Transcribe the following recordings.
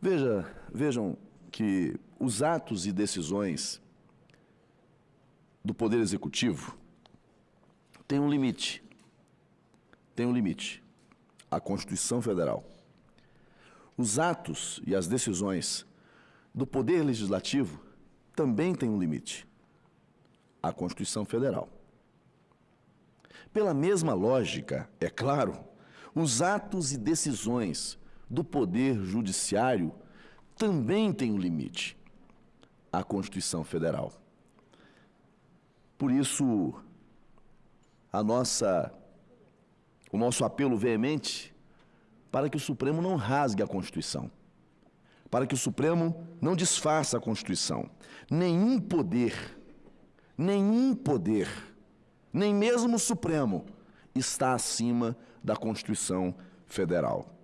Veja, vejam que os atos e decisões do Poder Executivo têm um limite. Tem um limite. A Constituição Federal. Os atos e as decisões do Poder Legislativo também têm um limite. A Constituição Federal. Pela mesma lógica, é claro, os atos e decisões do Poder Judiciário também têm um limite. A Constituição Federal. Por isso, a nossa, o nosso apelo veemente para que o Supremo não rasgue a Constituição, para que o Supremo não desfaça a Constituição. Nenhum poder, nenhum poder, nem mesmo o Supremo, está acima da Constituição Federal.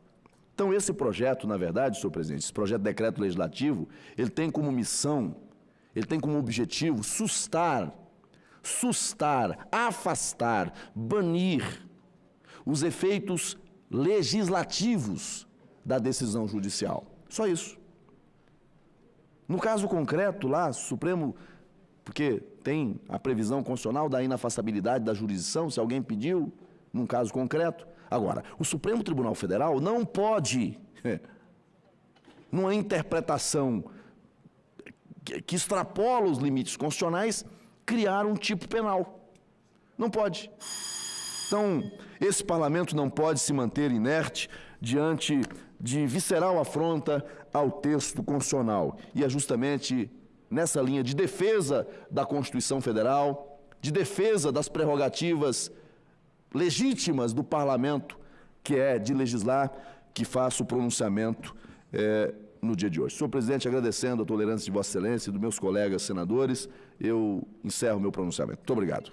Então, esse projeto, na verdade, senhor presidente, esse projeto de decreto legislativo, ele tem como missão, ele tem como objetivo sustar, sustar, afastar, banir os efeitos legislativos da decisão judicial. Só isso. No caso concreto, lá, Supremo, porque tem a previsão constitucional da inafastabilidade da jurisdição, se alguém pediu, num caso concreto. Agora, o Supremo Tribunal Federal não pode, numa interpretação que extrapola os limites constitucionais, criar um tipo penal. Não pode. Então, esse parlamento não pode se manter inerte diante de visceral afronta ao texto constitucional. E é justamente nessa linha de defesa da Constituição Federal, de defesa das prerrogativas legítimas do parlamento, que é de legislar, que faço o pronunciamento é, no dia de hoje. Senhor presidente, agradecendo a tolerância de Vossa Excelência e dos meus colegas senadores, eu encerro meu pronunciamento. Muito obrigado.